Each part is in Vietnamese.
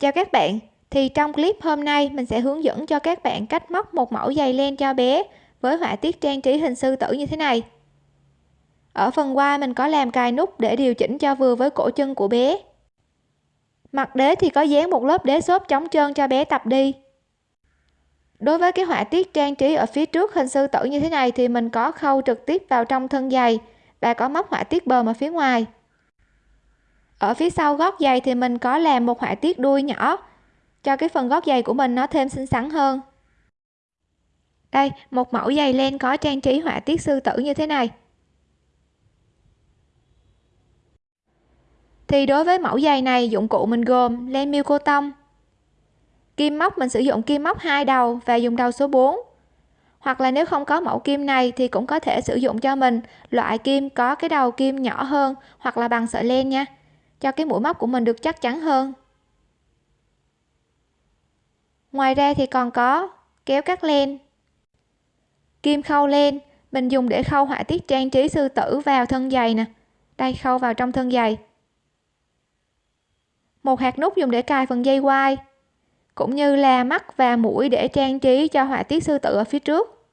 Chào các bạn, thì trong clip hôm nay mình sẽ hướng dẫn cho các bạn cách móc một mẫu giày len cho bé với họa tiết trang trí hình sư tử như thế này. Ở phần qua mình có làm cài nút để điều chỉnh cho vừa với cổ chân của bé. Mặt đế thì có dán một lớp đế xốp chống trơn cho bé tập đi. Đối với cái họa tiết trang trí ở phía trước hình sư tử như thế này thì mình có khâu trực tiếp vào trong thân giày và có móc họa tiết bờm ở phía ngoài ở phía sau gót giày thì mình có làm một họa tiết đuôi nhỏ. Cho cái phần gót giày của mình nó thêm xinh xắn hơn. Đây, một mẫu giày len có trang trí họa tiết sư tử như thế này. Thì đối với mẫu giày này, dụng cụ mình gồm len miêu cô tông, kim móc, mình sử dụng kim móc hai đầu và dùng đầu số 4 hoặc là nếu không có mẫu kim này thì cũng có thể sử dụng cho mình loại kim có cái đầu kim nhỏ hơn hoặc là bằng sợi len nha cho cái mũi móc của mình được chắc chắn hơn. Ngoài ra thì còn có kéo cắt len. Kim khâu len, mình dùng để khâu họa tiết trang trí sư tử vào thân giày nè. Đây, khâu vào trong thân giày. Một hạt nút dùng để cài phần dây quai, cũng như là mắt và mũi để trang trí cho họa tiết sư tử ở phía trước.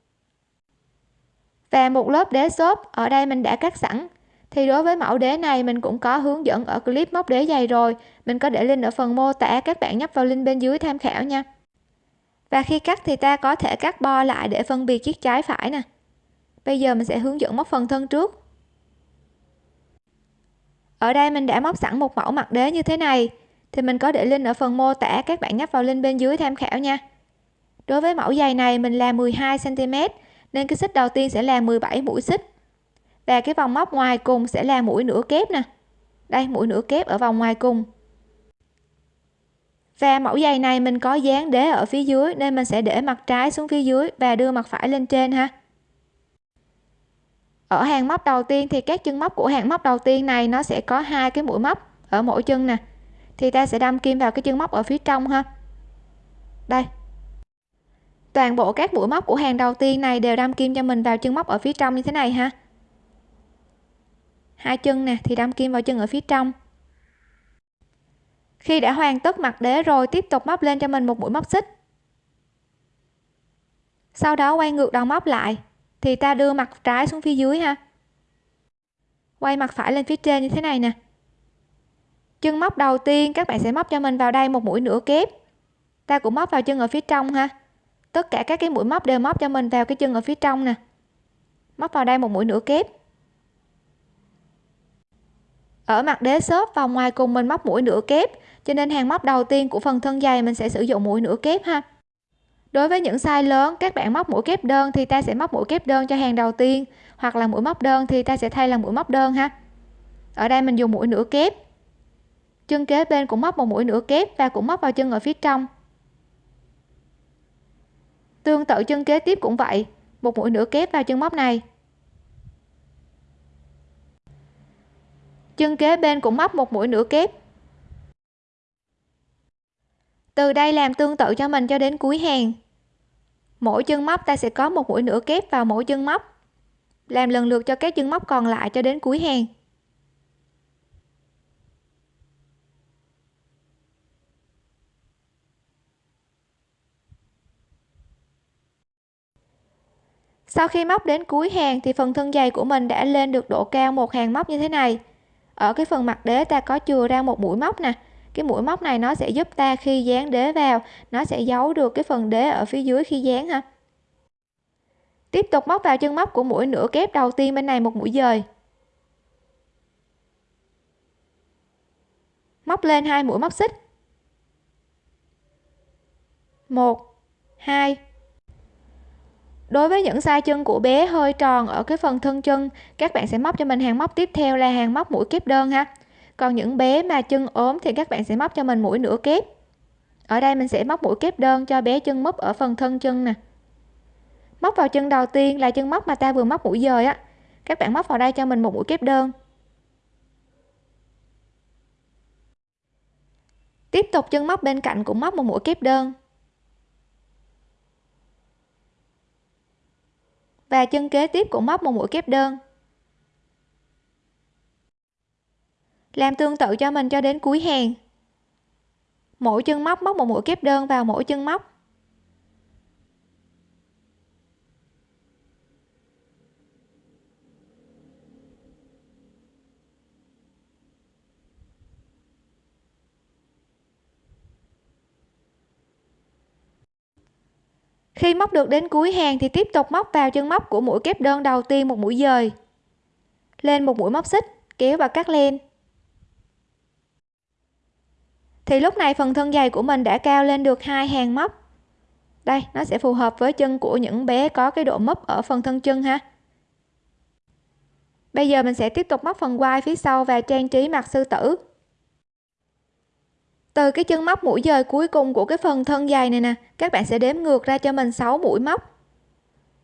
Và một lớp đế xốp, ở đây mình đã cắt sẵn thì đối với mẫu đế này, mình cũng có hướng dẫn ở clip móc đế dày rồi. Mình có để link ở phần mô tả, các bạn nhấp vào link bên dưới tham khảo nha. Và khi cắt thì ta có thể cắt bo lại để phân biệt chiếc trái phải nè. Bây giờ mình sẽ hướng dẫn móc phần thân trước. Ở đây mình đã móc sẵn một mẫu mặt đế như thế này. Thì mình có để link ở phần mô tả, các bạn nhấp vào link bên dưới tham khảo nha. Đối với mẫu giày này, mình làm 12 cm nên cái xích đầu tiên sẽ là 17 mũi xích và cái vòng móc ngoài cùng sẽ là mũi nửa kép nè. Đây, mũi nửa kép ở vòng ngoài cùng. Và mẫu giày này mình có dán đế ở phía dưới nên mình sẽ để mặt trái xuống phía dưới và đưa mặt phải lên trên ha. Ở hàng móc đầu tiên thì các chân móc của hàng móc đầu tiên này nó sẽ có hai cái mũi móc ở mỗi chân nè. Thì ta sẽ đâm kim vào cái chân móc ở phía trong ha. Đây. Toàn bộ các mũi móc của hàng đầu tiên này đều đâm kim cho mình vào chân móc ở phía trong như thế này ha hai chân nè, thì đâm kim vào chân ở phía trong. Khi đã hoàn tất mặt đế rồi, tiếp tục móc lên cho mình một mũi móc xích. Sau đó quay ngược đầu móc lại, thì ta đưa mặt trái xuống phía dưới ha. Quay mặt phải lên phía trên như thế này nè. Chân móc đầu tiên, các bạn sẽ móc cho mình vào đây một mũi nửa kép. Ta cũng móc vào chân ở phía trong ha. Tất cả các cái mũi móc đều móc cho mình vào cái chân ở phía trong nè. Móc vào đây một mũi nửa kép ở mặt đế xốp, vòng ngoài cùng mình móc mũi nửa kép, cho nên hàng móc đầu tiên của phần thân dày mình sẽ sử dụng mũi nửa kép ha. Đối với những size lớn, các bạn móc mũi kép đơn thì ta sẽ móc mũi kép đơn cho hàng đầu tiên, hoặc là mũi móc đơn thì ta sẽ thay là mũi móc đơn ha. Ở đây mình dùng mũi nửa kép. Chân kế bên cũng móc một mũi nửa kép và cũng móc vào chân ở phía trong. Tương tự chân kế tiếp cũng vậy, một mũi nửa kép vào chân móc này. Chân kế bên cũng móc một mũi nửa kép. Từ đây làm tương tự cho mình cho đến cuối hàng. Mỗi chân móc ta sẽ có một mũi nửa kép vào mỗi chân móc. Làm lần lượt cho các chân móc còn lại cho đến cuối hàng. Sau khi móc đến cuối hàng thì phần thân dày của mình đã lên được độ cao một hàng móc như thế này ở cái phần mặt đế ta có chừa ra một mũi móc nè. Cái mũi móc này nó sẽ giúp ta khi dán đế vào, nó sẽ giấu được cái phần đế ở phía dưới khi dán ha. Tiếp tục móc vào chân móc của mũi nửa kép đầu tiên bên này một mũi dời. Móc lên hai mũi móc xích. Một, hai đối với những sai chân của bé hơi tròn ở cái phần thân chân, các bạn sẽ móc cho mình hàng móc tiếp theo là hàng móc mũi kép đơn ha. Còn những bé mà chân ốm thì các bạn sẽ móc cho mình mũi nửa kép. Ở đây mình sẽ móc mũi kép đơn cho bé chân móc ở phần thân chân nè. Móc vào chân đầu tiên là chân móc mà ta vừa móc mũi dời á. Các bạn móc vào đây cho mình một mũi kép đơn. Tiếp tục chân móc bên cạnh cũng móc một mũi kép đơn. Và chân kế tiếp cũng móc một mũi kép đơn. Làm tương tự cho mình cho đến cuối hàng. Mỗi chân móc móc một mũi kép đơn vào mỗi chân móc. Khi móc được đến cuối hàng thì tiếp tục móc vào chân móc của mũi kép đơn đầu tiên một mũi dời. Lên một mũi móc xích, kéo và cắt len. Thì lúc này phần thân dày của mình đã cao lên được hai hàng móc. Đây, nó sẽ phù hợp với chân của những bé có cái độ mấp ở phần thân chân ha. Bây giờ mình sẽ tiếp tục móc phần quai phía sau và trang trí mặt sư tử từ cái chân móc mũi dời cuối cùng của cái phần thân dày này nè, các bạn sẽ đếm ngược ra cho mình 6 mũi móc.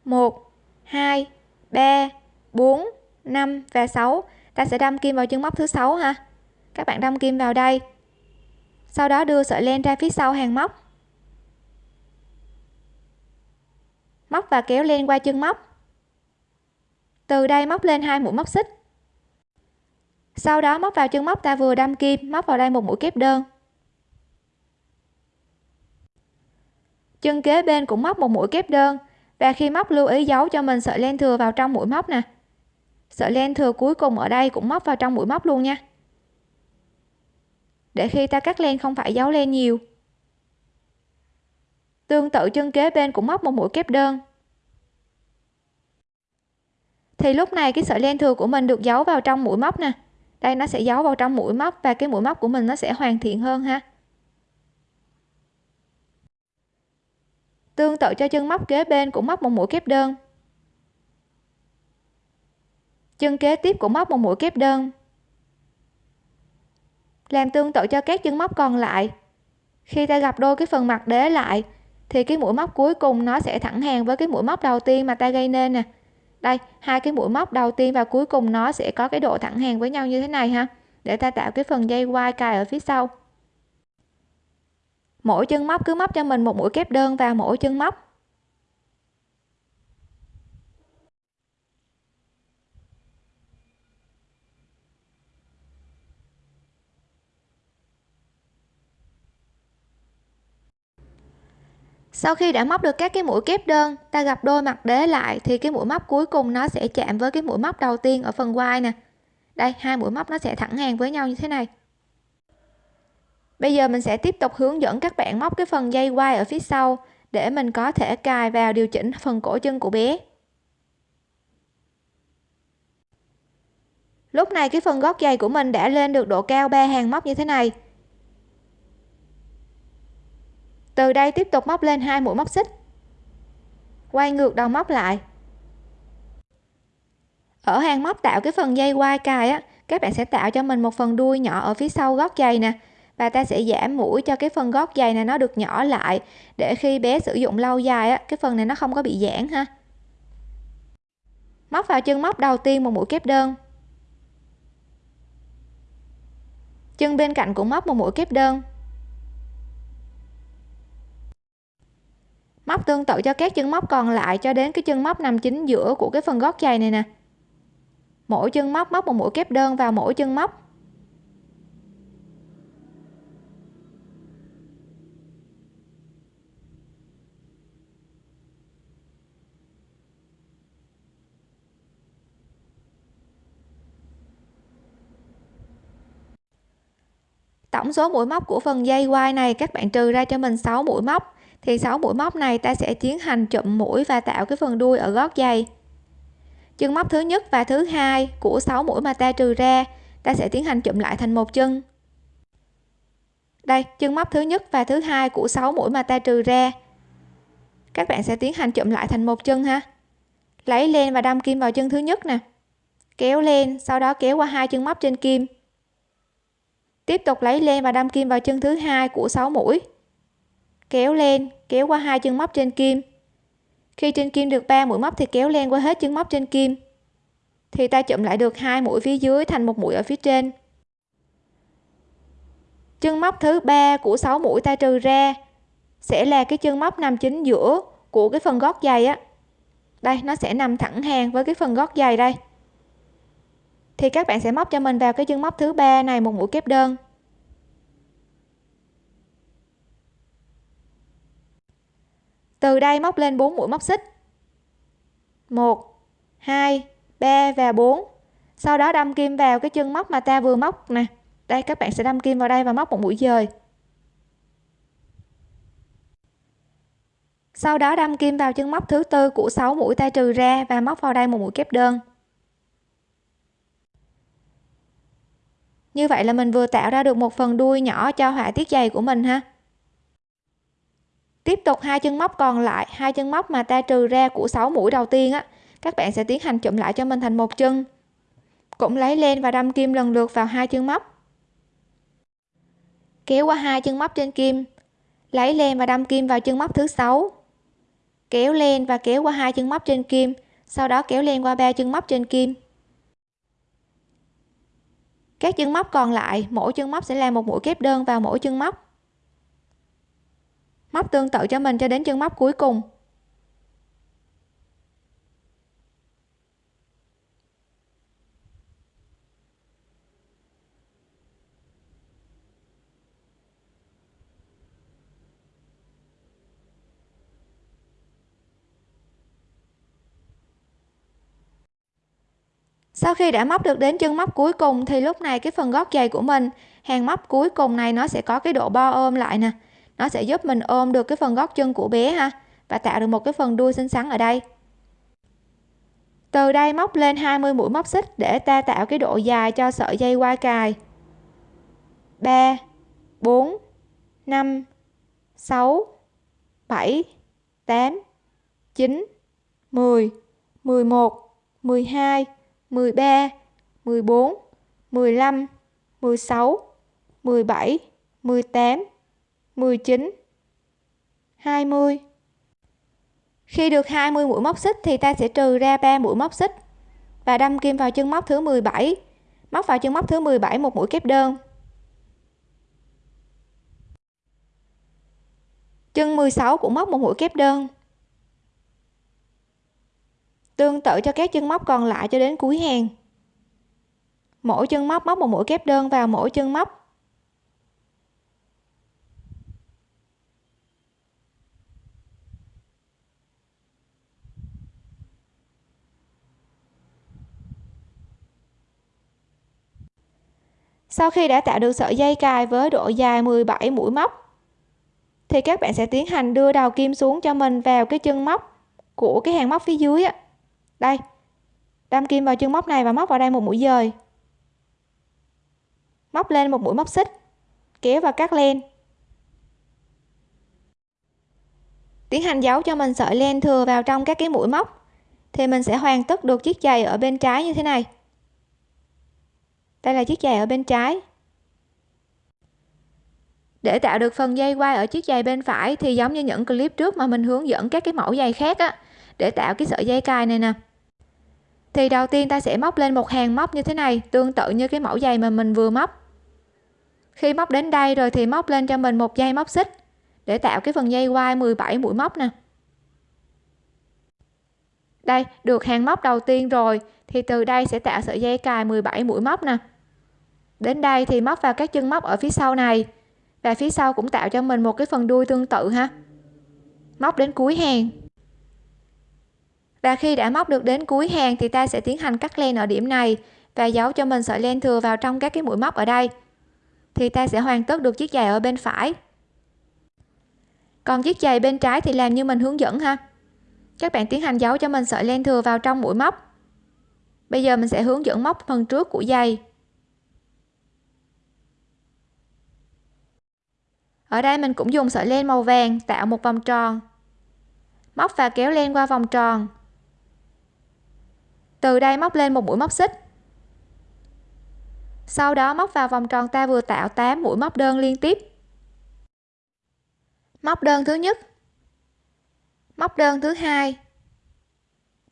1 2 3 4 5 và 6 ta sẽ đâm kim vào chân móc thứ sáu ha. Các bạn đâm kim vào đây. Sau đó đưa sợi len ra phía sau hàng móc. Móc và kéo len qua chân móc. Từ đây móc lên hai mũi móc xích. Sau đó móc vào chân móc, ta vừa đâm kim, móc vào đây một mũi kép đơn. Chân kế bên cũng móc một mũi kép đơn. Và khi móc lưu ý giấu cho mình, sợi len thừa vào trong mũi móc nè. Sợi len thừa cuối cùng ở đây cũng móc vào trong mũi móc luôn nha. Để khi ta cắt len không phải giấu len nhiều. Tương tự chân kế bên cũng móc một mũi kép đơn. Thì lúc này cái sợi len thừa của mình được giấu vào trong mũi móc nè. Đây nó sẽ giấu vào trong mũi móc và cái mũi móc của mình nó sẽ hoàn thiện hơn ha. Tương tự cho chân móc kế bên cũng móc một mũi kép đơn. Chân kế tiếp cũng móc một mũi kép đơn. Làm tương tự cho các chân móc còn lại. Khi ta gặp đôi cái phần mặt đế lại, thì cái mũi móc cuối cùng nó sẽ thẳng hàng với cái mũi móc đầu tiên mà ta gây nên nè. Đây, hai cái mũi móc đầu tiên và cuối cùng nó sẽ có cái độ thẳng hàng với nhau như thế này ha. Để ta tạo cái phần dây quai cài ở phía sau mỗi chân móc cứ móc cho mình một mũi kép đơn vào mỗi chân móc. Sau khi đã móc được các cái mũi kép đơn, ta gặp đôi mặt đế lại, thì cái mũi móc cuối cùng nó sẽ chạm với cái mũi móc đầu tiên ở phần quai nè. Đây, hai mũi móc nó sẽ thẳng hàng với nhau như thế này bây giờ mình sẽ tiếp tục hướng dẫn các bạn móc cái phần dây quai ở phía sau để mình có thể cài vào điều chỉnh phần cổ chân của bé. Lúc này cái phần gót giày của mình đã lên được độ cao ba hàng móc như thế này. Từ đây tiếp tục móc lên hai mũi móc xích. Quay ngược đầu móc lại. Ở hàng móc tạo cái phần dây quai cài á, các bạn sẽ tạo cho mình một phần đuôi nhỏ ở phía sau gót giày nè và ta sẽ giảm mũi cho cái phần gót giày này nó được nhỏ lại. Để khi bé sử dụng lâu dài á, cái phần này nó không có bị giãn ha. Móc vào chân móc đầu tiên một mũi kép đơn. Chân bên cạnh cũng móc một mũi kép đơn. Móc tương tự cho các chân móc còn lại cho đến cái chân móc nằm chính giữa của cái phần gót giày này nè. Mỗi chân móc móc một mũi kép đơn vào mỗi chân móc. Tổng số mũi móc của phần dây quai này, các bạn trừ ra cho mình 6 mũi móc, thì 6 mũi móc này ta sẽ tiến hành chụm mũi và tạo cái phần đuôi ở gót giày chân móc thứ nhất và thứ hai của 6 mũi mà ta trừ ra, ta sẽ tiến hành chụm lại thành một chân. Đây, chân móc thứ nhất và thứ hai của 6 mũi mà ta trừ ra. Các bạn sẽ tiến hành chụm lại thành một chân ha. Lấy lên và đâm kim vào chân thứ nhất nè. Kéo lên sau đó kéo qua hai chân móc trên kim tiếp tục lấy len và đâm kim vào chân thứ hai của 6 mũi. Kéo lên kéo qua hai chân móc trên kim. Khi trên kim được 3 mũi móc thì kéo len qua hết chân móc trên kim. Thì ta chụm lại được hai mũi phía dưới thành một mũi ở phía trên. Chân móc thứ ba của 6 mũi ta trừ ra sẽ là cái chân móc nằm chính giữa của cái phần gót giày á. Đây, nó sẽ nằm thẳng hàng với cái phần gót giày đây thì các bạn sẽ móc cho mình vào cái chân móc thứ ba này, một mũi kép đơn. Từ đây móc lên 4 mũi móc xích. 1 2 3 và 4 sau đó đâm kim vào cái chân móc mà ta vừa móc nè. Đây, các bạn sẽ đâm kim vào đây và móc một mũi dời. Sau đó đâm kim vào chân móc thứ tư của 6 mũi ta trừ ra và móc vào đây một mũi kép đơn. Như vậy là mình vừa tạo ra được một phần đuôi nhỏ cho họa tiết giày của mình ha. Tiếp tục hai chân móc còn lại, hai chân móc mà ta trừ ra của 6 mũi đầu tiên á, các bạn sẽ tiến hành chụm lại cho mình thành một chân. Cũng lấy lên và đâm kim lần lượt vào hai chân móc. Kéo qua hai chân móc trên kim, lấy len và đâm kim vào chân móc thứ sáu. Kéo len và kéo qua hai chân móc trên kim, sau đó kéo len qua ba chân móc trên kim các chân móc còn lại, mỗi chân móc sẽ làm một mũi kép đơn vào mỗi chân móc. Móc tương tự cho mình cho đến chân móc cuối cùng. Sau khi đã móc được đến chân móc cuối cùng thì lúc này cái phần gót giày của mình, hàng móc cuối cùng này nó sẽ có cái độ bo ôm lại nè. Nó sẽ giúp mình ôm được cái phần gót chân của bé ha, và tạo được một cái phần đuôi xinh xắn ở đây. Từ đây móc lên 20 mũi móc xích để ta tạo cái độ dài cho sợi dây qua cài. 3 4 5 6 7 8 9 10 11 12 13 14 15 16 17 18 19 20 khi được 20 mũi móc xích thì ta sẽ trừ ra 3 mũi móc xích và đâm kim vào chân móc thứ 17 móc vào chân móc thứ 17 một mũi kép đơn. Chân 16 cũng móc một mũi kép đơn tương tự cho các chân móc còn lại cho đến cuối hàng. Mỗi chân móc móc một mũi kép đơn vào mỗi chân móc. Sau khi đã tạo được sợi dây cài với độ dài 17 mũi móc, thì các bạn sẽ tiến hành đưa đầu kim xuống cho mình vào cái chân móc của cái hàng móc phía dưới á đây, đâm kim vào chân móc này và móc vào đây một mũi dời. Móc lên một mũi móc xích, kéo và cắt len. Tiến hành giấu cho mình sợi len thừa vào trong các cái mũi móc, thì mình sẽ hoàn tất được chiếc giày ở bên trái như thế này. Đây là chiếc giày ở bên trái. Để tạo được phần dây quai ở chiếc giày bên phải thì giống như những clip trước mà mình hướng dẫn các cái mẫu giày khác á, để tạo cái sợi dây cài này nè thì đầu tiên ta sẽ móc lên một hàng móc như thế này, tương tự như cái mẫu giày mà mình vừa móc. Khi móc đến đây rồi thì móc lên cho mình một dây móc xích, để tạo cái phần dây quai 17 mũi móc nè. Đây, được hàng móc đầu tiên rồi, thì từ đây sẽ tạo sợi dây cài 17 mũi móc nè. Đến đây thì móc vào các chân móc ở phía sau này, và phía sau cũng tạo cho mình một cái phần đuôi tương tự ha. Móc đến cuối hàng và khi đã móc được đến cuối hàng thì ta sẽ tiến hành cắt len ở điểm này và giấu cho mình sợi len thừa vào trong các cái mũi móc ở đây. Thì ta sẽ hoàn tất được chiếc giày ở bên phải. Còn chiếc giày bên trái thì làm như mình hướng dẫn ha. Các bạn tiến hành giấu cho mình sợi len thừa vào trong mũi móc. Bây giờ mình sẽ hướng dẫn móc phần trước của giày. Ở đây mình cũng dùng sợi len màu vàng tạo một vòng tròn. Móc và kéo len qua vòng tròn từ đây móc lên một mũi móc xích. Sau đó móc vào vòng tròn ta vừa tạo 8 mũi móc đơn liên tiếp. Móc đơn thứ nhất. Móc đơn thứ hai.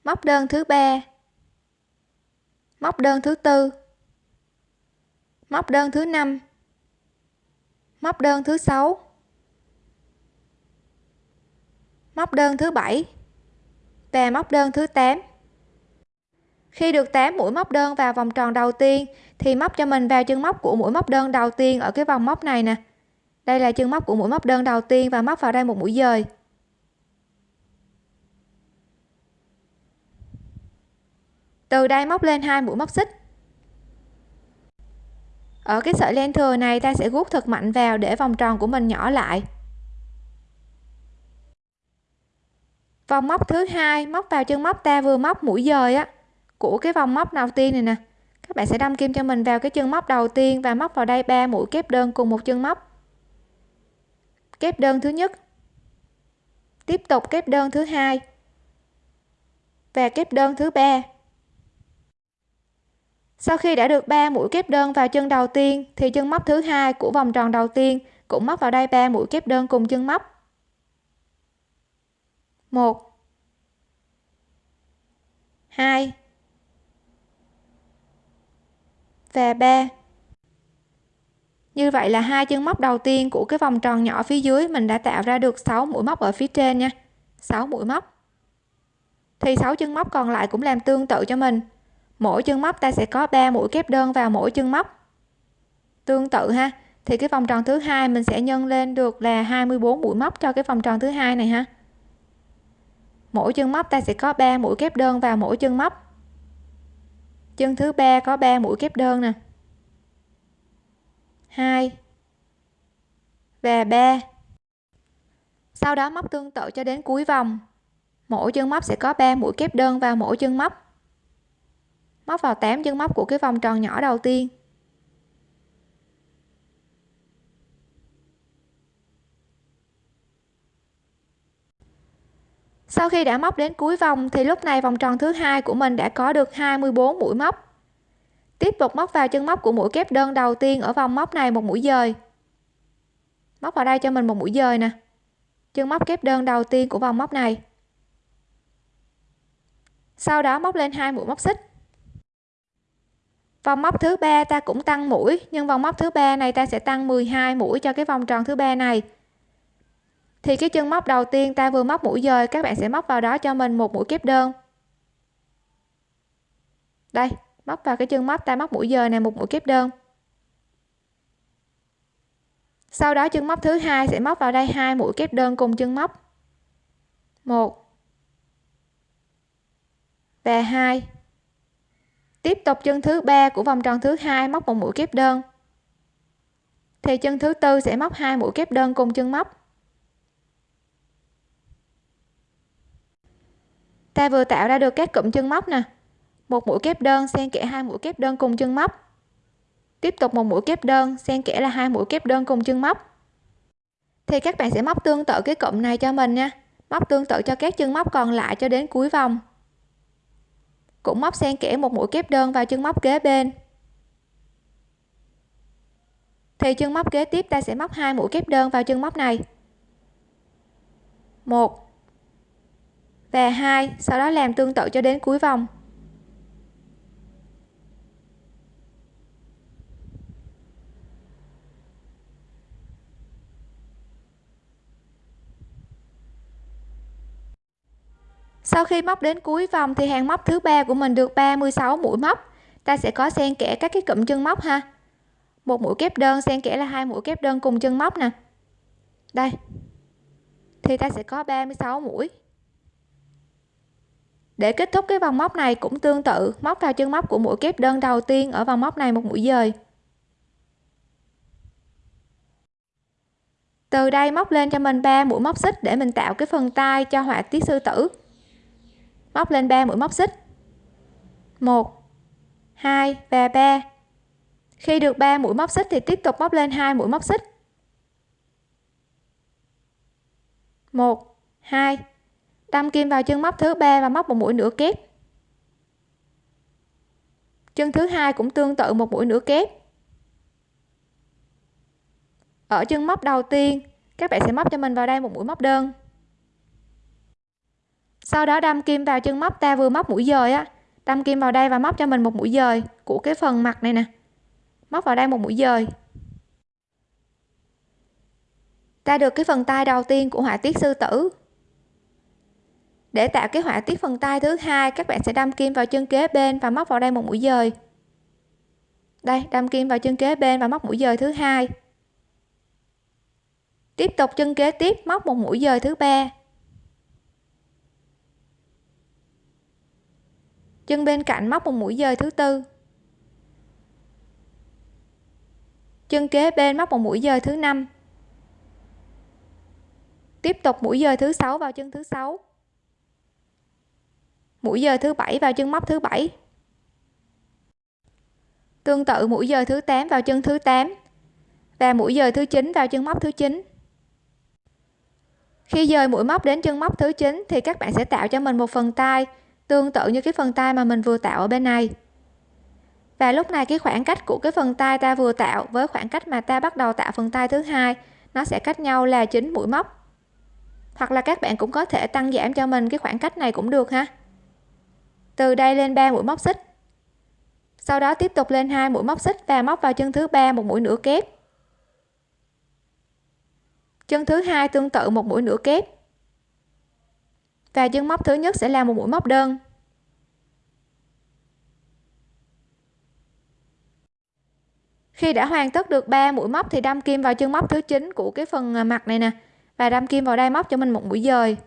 Móc đơn thứ ba. Móc đơn thứ tư. Móc đơn thứ năm. Móc đơn thứ sáu. Móc đơn thứ bảy. Và móc đơn thứ 8 khi được 8 mũi móc đơn vào vòng tròn đầu tiên, thì móc cho mình vào chân móc của mũi móc đơn đầu tiên ở cái vòng móc này nè. Đây là chân móc của mũi móc đơn đầu tiên và móc vào đây một mũi dời. Từ đây móc lên hai mũi móc xích. Ở cái sợi len thừa này, ta sẽ gút thật mạnh vào để vòng tròn của mình nhỏ lại. Vòng móc thứ hai, móc vào chân móc ta vừa móc mũi dời á của cái vòng móc đầu tiên này nè. Các bạn sẽ đâm kim cho mình vào cái chân móc đầu tiên và móc vào đây ba mũi kép đơn cùng một chân móc. Kép đơn thứ nhất. Tiếp tục kép đơn thứ hai. Và kép đơn thứ ba. Sau khi đã được 3 mũi kép đơn vào chân đầu tiên, thì chân móc thứ hai của vòng tròn đầu tiên cũng móc vào đây 3 mũi kép đơn cùng chân móc. 1 2 và 3 như vậy là hai chân móc đầu tiên của cái vòng tròn nhỏ phía dưới mình đã tạo ra được 6 mũi móc ở phía trên nha. 6 mũi móc. Thì 6 chân móc còn lại cũng làm tương tự cho mình. Mỗi chân móc ta sẽ có 3 mũi kép đơn vào mỗi chân móc. Tương tự ha. Thì cái vòng tròn thứ hai mình sẽ nhân lên được là 24 mũi móc cho cái vòng tròn thứ hai này ha. Mỗi chân móc ta sẽ có 3 mũi kép đơn vào mỗi chân móc chân thứ ba có 3 mũi kép đơn nè. 2 và 3 sau đó móc tương tự cho đến cuối vòng. Mỗi chân móc sẽ có 3 mũi kép đơn vào mỗi chân móc. Móc vào 8 chân móc của cái vòng tròn nhỏ đầu tiên. Sau khi đã móc đến cuối vòng, thì lúc này vòng tròn thứ hai của mình đã có được 24 mũi móc. Tiếp tục móc vào chân móc của mũi kép đơn đầu tiên ở vòng móc này một mũi dời. Móc vào đây cho mình một mũi dời nè. Chân móc kép đơn đầu tiên của vòng móc này. Sau đó móc lên hai mũi móc xích. Vòng móc thứ ba ta cũng tăng mũi, nhưng vòng móc thứ ba này ta sẽ tăng 12 mũi cho cái vòng tròn thứ ba này thì cái chân móc đầu tiên ta vừa móc mũi dời, các bạn sẽ móc vào đó cho mình một mũi kép đơn. Đây, móc vào cái chân móc, ta móc mũi dời này một mũi kép đơn. Sau đó chân móc thứ hai sẽ móc vào đây hai mũi kép đơn cùng chân móc. Một và hai. Tiếp tục chân thứ ba của vòng tròn thứ hai móc một mũi kép đơn. Thì chân thứ tư sẽ móc hai mũi kép đơn cùng chân móc. Ta vừa tạo ra được các cụm chân móc nè. Một mũi kép đơn xen kẽ hai mũi kép đơn cùng chân móc. Tiếp tục một mũi kép đơn xen kẽ là hai mũi kép đơn cùng chân móc. Thì các bạn sẽ móc tương tự cái cụm này cho mình nha. Móc tương tự cho các chân móc còn lại cho đến cuối vòng. Cũng móc xen kẽ một mũi kép đơn vào chân móc kế bên. Thì chân móc kế tiếp ta sẽ móc hai mũi kép đơn vào chân móc này. Một và hai, sau đó làm tương tự cho đến cuối vòng. Sau khi móc đến cuối vòng thì hàng móc thứ ba của mình được 36 mũi móc. Ta sẽ có xen kẽ các cái cụm chân móc ha. Một mũi kép đơn xen kẽ là hai mũi kép đơn cùng chân móc nè. Đây. Thì ta sẽ có 36 mũi để kết thúc cái vòng móc này cũng tương tự, móc vào chân móc của mũi kép đơn đầu tiên ở vòng móc này một mũi dời. Từ đây móc lên cho mình 3 mũi móc xích để mình tạo cái phần tay cho họa tiết sư tử. Móc lên 3 mũi móc xích. 1 2 và 3 khi được 3 mũi móc xích thì tiếp tục móc lên 2 mũi móc xích. 1 2 đâm kim vào chân móc thứ ba và móc một mũi nửa kép. Chân thứ hai cũng tương tự một mũi nửa kép. Ở chân móc đầu tiên, các bạn sẽ móc cho mình vào đây một mũi móc đơn. Sau đó đâm kim vào chân móc ta vừa móc mũi dời á, đâm kim vào đây và móc cho mình một mũi dời của cái phần mặt này nè. Móc vào đây một mũi dời. Ta được cái phần tay đầu tiên của họa tiết sư tử để tạo cái họa tiết phần tay thứ hai, các bạn sẽ đâm kim vào chân kế bên và móc vào đây một mũi dời. Đây, đâm kim vào chân kế bên và móc mũi dời thứ hai. Tiếp tục chân kế tiếp, móc một mũi dời thứ ba. Chân bên cạnh móc một mũi dời thứ tư. Chân kế bên móc một mũi dời thứ năm. Tiếp tục mũi dời thứ sáu vào chân thứ sáu mũi giờ thứ bảy vào chân móc thứ bảy. Tương tự mũi giờ thứ 8 vào chân thứ 8 và mũi giờ thứ 9 vào chân móc thứ 9 khi dời mũi móc đến chân móc thứ 9 thì các bạn sẽ tạo cho mình một phần tay tương tự như cái phần tay mà mình vừa tạo ở bên này. Và lúc này cái khoảng cách của cái phần tay ta vừa tạo với khoảng cách mà ta bắt đầu tạo phần tay thứ hai, nó sẽ cách nhau là 9 mũi móc. Hoặc là các bạn cũng có thể tăng giảm cho mình cái khoảng cách này cũng được ha từ đây lên 3 mũi móc xích. Sau đó tiếp tục lên hai mũi móc xích và móc vào chân thứ ba một mũi nửa kép. Chân thứ hai tương tự một mũi nửa kép. Và chân móc thứ nhất sẽ là một mũi móc đơn. Khi đã hoàn tất được 3 mũi móc thì đâm kim vào chân móc thứ 9 của cái phần mặt này nè. Và đâm kim vào đây móc cho mình một mũi dời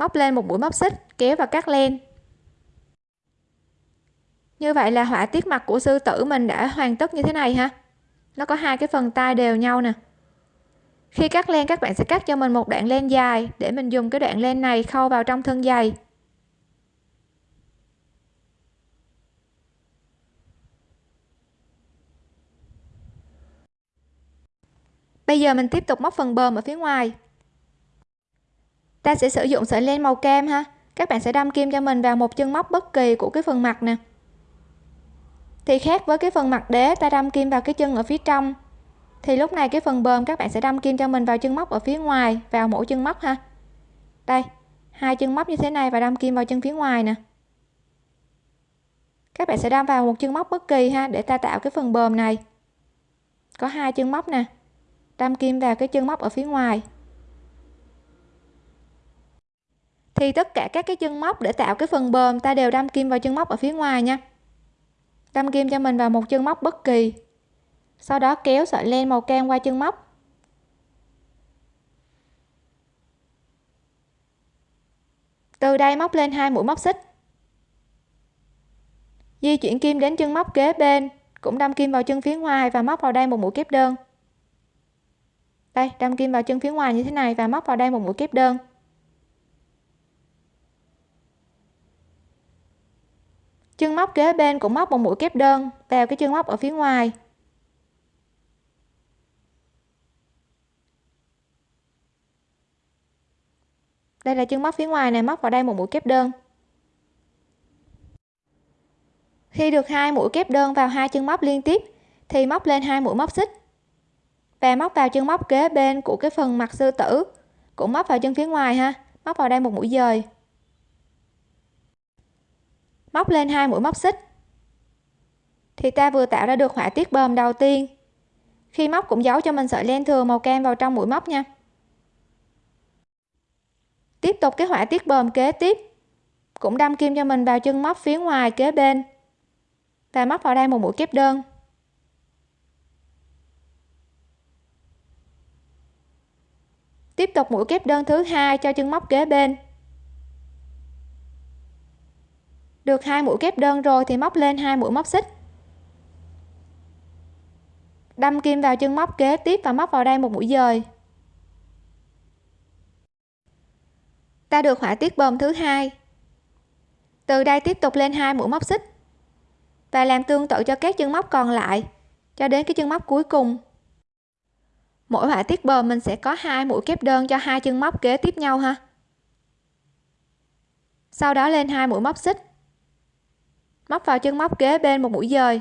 móc lên một mũi móc xích, kéo và cắt len. Như vậy là họa tiết mặt của sư tử mình đã hoàn tất như thế này ha. Nó có hai cái phần tay đều nhau nè. Khi cắt len, các bạn sẽ cắt cho mình một đoạn len dài để mình dùng cái đoạn len này khâu vào trong thân giày. Bây giờ mình tiếp tục móc phần bờm ở phía ngoài ta sẽ sử dụng sợi len màu cam ha. Các bạn sẽ đâm kim cho mình vào một chân móc bất kỳ của cái phần mặt nè. Thì khác với cái phần mặt đế, ta đâm kim vào cái chân ở phía trong. Thì lúc này cái phần bờm các bạn sẽ đâm kim cho mình vào chân móc ở phía ngoài, vào mỗi chân móc ha. Đây, hai chân móc như thế này và đâm kim vào chân phía ngoài nè. Các bạn sẽ đâm vào một chân móc bất kỳ ha, để ta tạo cái phần bờm này. Có hai chân móc nè. Đâm kim vào cái chân móc ở phía ngoài. Thì tất cả các cái chân móc để tạo cái phần bờm ta đều đâm kim vào chân móc ở phía ngoài nha. Đâm kim cho mình vào một chân móc bất kỳ. Sau đó kéo sợi len màu cam qua chân móc. Từ đây móc lên hai mũi móc xích. Di chuyển kim đến chân móc kế bên, cũng đâm kim vào chân phía ngoài và móc vào đây một mũi kép đơn. Đây, đâm kim vào chân phía ngoài như thế này và móc vào đây một mũi kép đơn. Chân móc kế bên cũng móc một mũi kép đơn vào cái chân móc ở phía ngoài. Đây là chân móc phía ngoài này, móc vào đây một mũi kép đơn. Khi được hai mũi kép đơn vào hai chân móc liên tiếp, thì móc lên hai mũi móc xích. Và móc vào chân móc kế bên của cái phần mặt sư tử, cũng móc vào chân phía ngoài ha, móc vào đây một mũi dời móc lên hai mũi móc xích. Thì ta vừa tạo ra được họa tiết bờm đầu tiên. Khi móc cũng giấu cho mình sợi len thừa màu cam vào trong mũi móc nha. Tiếp tục cái họa tiết bờm kế tiếp. Cũng đâm kim cho mình vào chân móc phía ngoài kế bên. Và móc vào đây một mũi kép đơn. Tiếp tục mũi kép đơn thứ hai cho chân móc kế bên. Được hai mũi kép đơn rồi thì móc lên hai mũi móc xích. Đâm kim vào chân móc kế tiếp và móc vào đây một mũi dời. Ta được họa tiết bơm thứ hai. Từ đây tiếp tục lên hai mũi móc xích. Và làm tương tự cho các chân móc còn lại, cho đến cái chân móc cuối cùng. Mỗi họa tiết bờm mình sẽ có hai mũi kép đơn cho hai chân móc kế tiếp nhau ha. Sau đó lên hai mũi móc xích móc vào chân móc kế bên một mũi dời.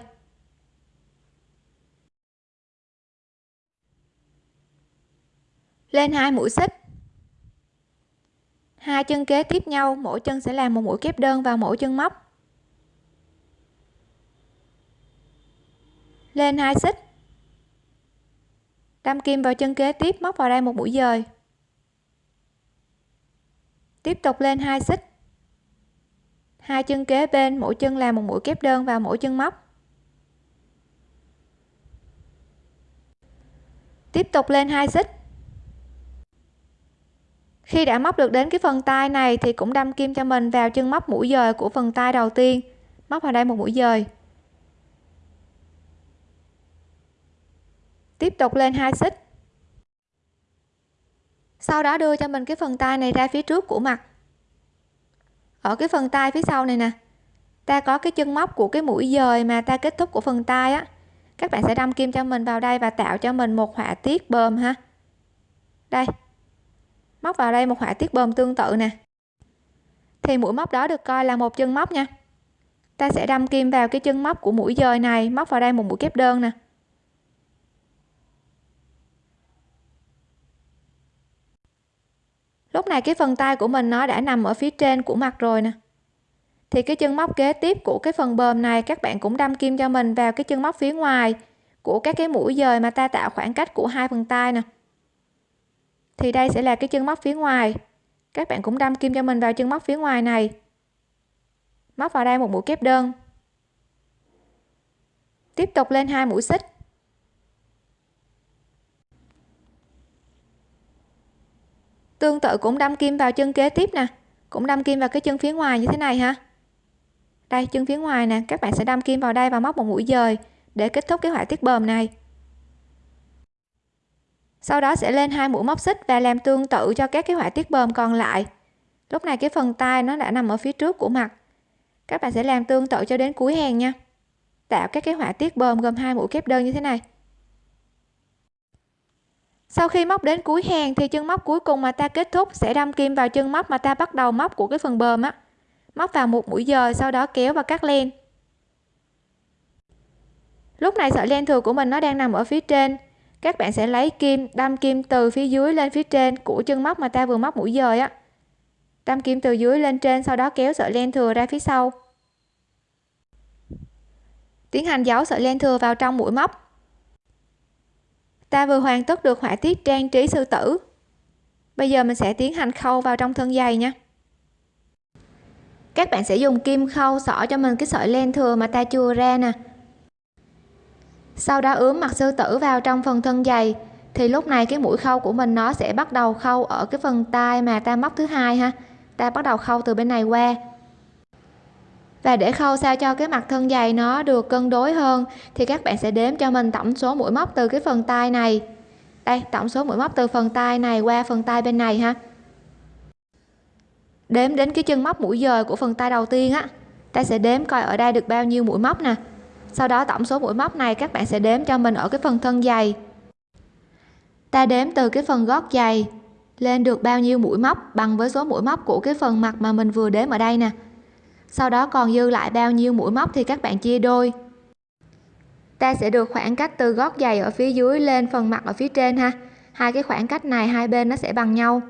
Lên hai mũi xích. Hai chân kế tiếp nhau, mỗi chân sẽ làm một mũi kép đơn vào mỗi chân móc. Lên hai xích. Đâm kim vào chân kế tiếp, móc vào đây một mũi dời. Tiếp tục lên hai xích hai chân kế bên, mỗi chân làm một mũi kép đơn vào mỗi chân móc. Tiếp tục lên hai xích. Khi đã móc được đến cái phần tay này thì cũng đâm kim cho mình vào chân móc mũi dời của phần tay đầu tiên. Móc vào đây một mũi dời. Tiếp tục lên hai xích. Sau đó đưa cho mình cái phần tay này ra phía trước của mặt ở cái phần tay phía sau này nè. Ta có cái chân móc của cái mũi dời mà ta kết thúc của phần tay á. Các bạn sẽ đâm kim cho mình vào đây và tạo cho mình một họa tiết bơm ha. Đây. Móc vào đây một họa tiết bơm tương tự nè. Thì mũi móc đó được coi là một chân móc nha. Ta sẽ đâm kim vào cái chân móc của mũi dời này, móc vào đây một mũi kép đơn nè. Lúc này cái phần tay của mình nó đã nằm ở phía trên của mặt rồi nè. Thì cái chân móc kế tiếp của cái phần bờm này các bạn cũng đâm kim cho mình vào cái chân móc phía ngoài của các cái mũi dời mà ta tạo khoảng cách của hai phần tay nè. Thì đây sẽ là cái chân móc phía ngoài. Các bạn cũng đâm kim cho mình vào chân móc phía ngoài này. Móc vào đây một mũi kép đơn. Tiếp tục lên hai mũi xích. Tương tự cũng đâm kim vào chân kế tiếp nè. Cũng đâm kim vào cái chân phía ngoài như thế này ha. Đây, chân phía ngoài nè. Các bạn sẽ đâm kim vào đây và móc một mũi dời để kết thúc cái họa tiết bờm này. Sau đó sẽ lên hai mũi móc xích và làm tương tự cho các cái họa tiết bờm còn lại. Lúc này cái phần tay nó đã nằm ở phía trước của mặt. Các bạn sẽ làm tương tự cho đến cuối hàng nha. Tạo các cái họa tiết bờm gồm hai mũi kép đơn như thế này sau khi móc đến cuối hàng thì chân móc cuối cùng mà ta kết thúc sẽ đâm kim vào chân móc mà ta bắt đầu móc của cái phần bờm á. Móc vào một mũi dời sau đó kéo và cắt len. Lúc này sợi len thừa của mình nó đang nằm ở phía trên. Các bạn sẽ lấy kim, đâm kim từ phía dưới lên phía trên của chân móc mà ta vừa móc mũi dời á. Đâm kim từ dưới lên trên, sau đó kéo sợi len thừa ra phía sau. Tiến hành giấu sợi len thừa vào trong mũi móc ta vừa hoàn tất được họa tiết trang trí sư tử. Bây giờ mình sẽ tiến hành khâu vào trong thân giày nha. Các bạn sẽ dùng kim khâu xỏ cho mình cái sợi len thừa mà ta chừa ra nè. Sau đó ướm mặt sư tử vào trong phần thân giày thì lúc này cái mũi khâu của mình nó sẽ bắt đầu khâu ở cái phần tay mà ta móc thứ hai ha. Ta bắt đầu khâu từ bên này qua và để khâu sao cho cái mặt thân dày nó được cân đối hơn thì các bạn sẽ đếm cho mình tổng số mũi móc từ cái phần tay này. Đây tổng số mũi móc từ phần tay này qua phần tay bên này ha. Đếm đến cái chân móc mũi dời của phần tay đầu tiên á ta sẽ đếm coi ở đây được bao nhiêu mũi móc nè. Sau đó tổng số mũi móc này các bạn sẽ đếm cho mình ở cái phần thân dày, ta đếm từ cái phần gót dày lên được bao nhiêu mũi móc bằng với số mũi móc của cái phần mặt mà mình vừa đếm ở đây nè sau đó còn dư lại bao nhiêu mũi móc thì các bạn chia đôi. Ta sẽ được khoảng cách từ gót giày ở phía dưới lên phần mặt ở phía trên ha. Hai cái khoảng cách này hai bên nó sẽ bằng nhau.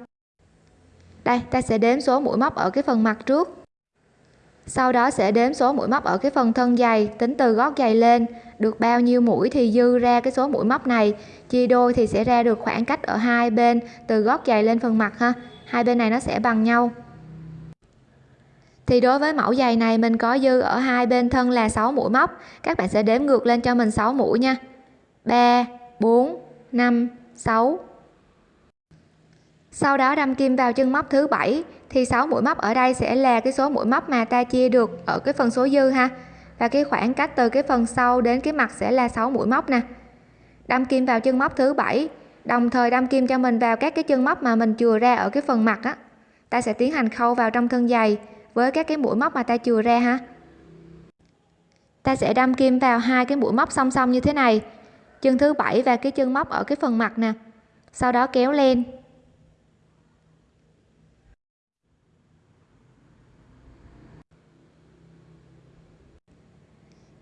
Đây, ta sẽ đếm số mũi móc ở cái phần mặt trước. Sau đó sẽ đếm số mũi móc ở cái phần thân giày, tính từ gót giày lên. Được bao nhiêu mũi thì dư ra cái số mũi móc này. Chia đôi thì sẽ ra được khoảng cách ở hai bên, từ gót giày lên phần mặt ha. Hai bên này nó sẽ bằng nhau thì đối với mẫu giày này mình có dư ở hai bên thân là 6 mũi móc. Các bạn sẽ đếm ngược lên cho mình 6 mũi nha. 3 4 5 6 sau đó đâm kim vào chân móc thứ bảy. Thì 6 mũi móc ở đây sẽ là cái số mũi móc mà ta chia được ở cái phần số dư ha. Và cái khoảng cách từ cái phần sau đến cái mặt sẽ là 6 mũi móc nè. Đâm kim vào chân móc thứ bảy. Đồng thời đâm kim cho mình vào các cái chân móc mà mình chừa ra ở cái phần mặt á. Ta sẽ tiến hành khâu vào trong thân giày với các cái mũi móc mà ta chừa ra ha? Ta sẽ đâm kim vào hai cái mũi móc song song như thế này, chân thứ bảy và cái chân móc ở cái phần mặt nè, sau đó kéo lên.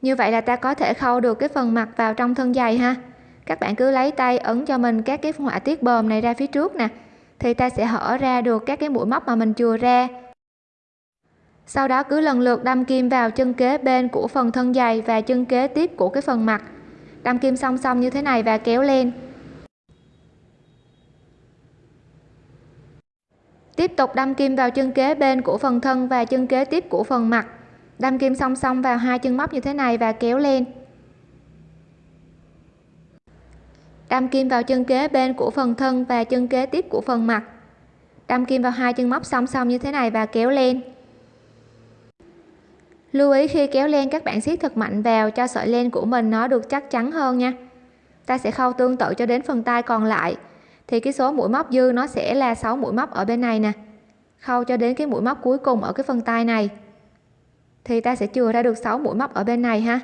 Như vậy là ta có thể khâu được cái phần mặt vào trong thân giày ha. Các bạn cứ lấy tay ấn cho mình các cái họa tiết bờm này ra phía trước nè, thì ta sẽ hở ra được các cái mũi móc mà mình chừa ra sau đó cứ lần lượt đâm kim vào chân kế bên của phần thân dày và chân kế tiếp của cái phần mặt. Đâm kim song song như thế này và kéo lên. Tiếp tục đâm kim vào chân kế bên của phần thân và chân kế tiếp của phần mặt. Đâm kim song song vào hai chân móc như thế này và kéo lên. Đâm kim vào chân kế bên của phần thân và chân kế tiếp của phần mặt. Đâm kim vào hai chân móc song song như thế này và kéo lên lưu ý khi kéo len các bạn siết thật mạnh vào cho sợi len của mình nó được chắc chắn hơn nha. Ta sẽ khâu tương tự cho đến phần tay còn lại. Thì cái số mũi móc dư nó sẽ là 6 mũi móc ở bên này nè. Khâu cho đến cái mũi móc cuối cùng ở cái phần tay này. Thì ta sẽ chừa ra được 6 mũi móc ở bên này ha.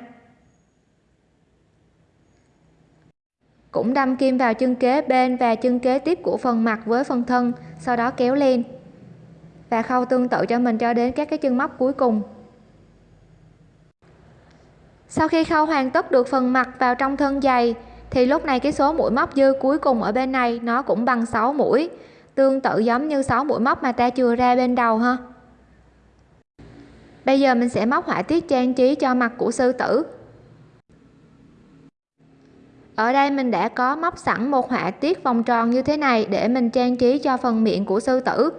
Cũng đâm kim vào chân kế bên và chân kế tiếp của phần mặt với phần thân, sau đó kéo lên và khâu tương tự cho mình cho đến các cái chân móc cuối cùng sau khi khâu hoàn tất được phần mặt vào trong thân giày, thì lúc này cái số mũi móc dư cuối cùng ở bên này nó cũng bằng 6 mũi. Tương tự giống như 6 mũi móc mà ta chừa ra bên đầu ha. Bây giờ mình sẽ móc họa tiết trang trí cho mặt của sư tử. Ở đây mình đã có móc sẵn một họa tiết vòng tròn như thế này để mình trang trí cho phần miệng của sư tử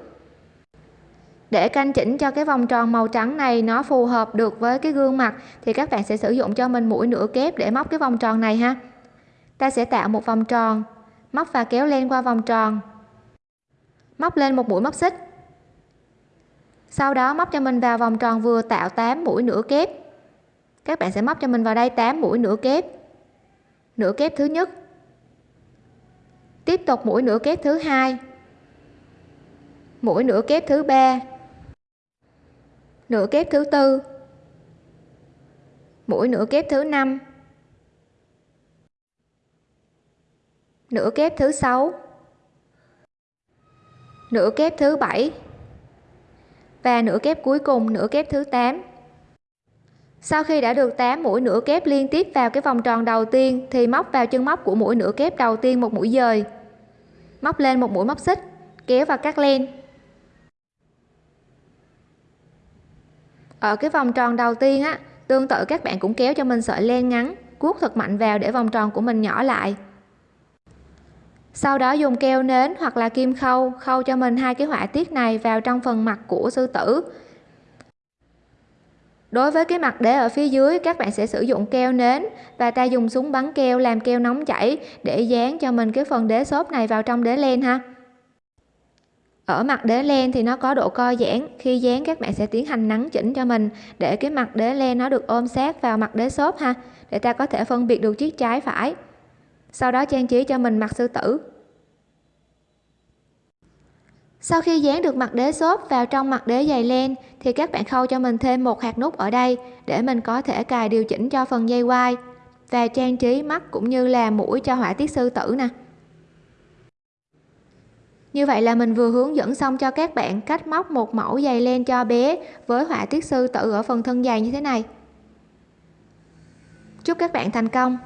để canh chỉnh cho cái vòng tròn màu trắng này nó phù hợp được với cái gương mặt, thì các bạn sẽ sử dụng cho mình mũi nửa kép để móc cái vòng tròn này ha. Ta sẽ tạo một vòng tròn, móc và kéo lên qua vòng tròn. Móc lên một mũi móc xích. Sau đó móc cho mình vào vòng tròn vừa tạo 8 mũi nửa kép. Các bạn sẽ móc cho mình vào đây 8 mũi nửa kép. Nửa kép thứ nhất. Tiếp tục mũi nửa kép thứ hai. Mũi nửa kép thứ ba nửa kép thứ tư. Mũi nửa kép thứ năm. Nửa kép thứ sáu. Nửa kép thứ bảy. Và nửa kép cuối cùng, nửa kép thứ 8 sau khi đã được 8 mũi nửa kép liên tiếp vào cái vòng tròn đầu tiên, thì móc vào chân móc của mũi nửa kép đầu tiên một mũi dời. Móc lên một mũi móc xích, kéo và cắt len. Ở cái vòng tròn đầu tiên á, tương tự các bạn cũng kéo cho mình sợi len ngắn, cuốc thật mạnh vào để vòng tròn của mình nhỏ lại. Sau đó dùng keo nến hoặc là kim khâu khâu cho mình hai cái họa tiết này vào trong phần mặt của sư tử. Đối với cái mặt đế ở phía dưới, các bạn sẽ sử dụng keo nến và ta dùng súng bắn keo làm keo nóng chảy để dán cho mình cái phần đế xốp này vào trong đế len ha ở mặt đế len thì nó có độ co giãn, khi dán các bạn sẽ tiến hành nắn chỉnh cho mình, để cái mặt đế len nó được ôm sát vào mặt đế xốp ha, để ta có thể phân biệt được chiếc trái phải. Sau đó trang trí cho mình mặt sư tử. Sau khi dán được mặt đế xốp vào trong mặt đế dày len thì các bạn khâu cho mình thêm một hạt nút ở đây, để mình có thể cài điều chỉnh cho phần dây quai và trang trí mắt cũng như là mũi cho họa tiết sư tử nè như vậy là mình vừa hướng dẫn xong cho các bạn cách móc một mẫu giày len cho bé với họa tiết sư tử ở phần thân giày như thế này. Chúc các bạn thành công!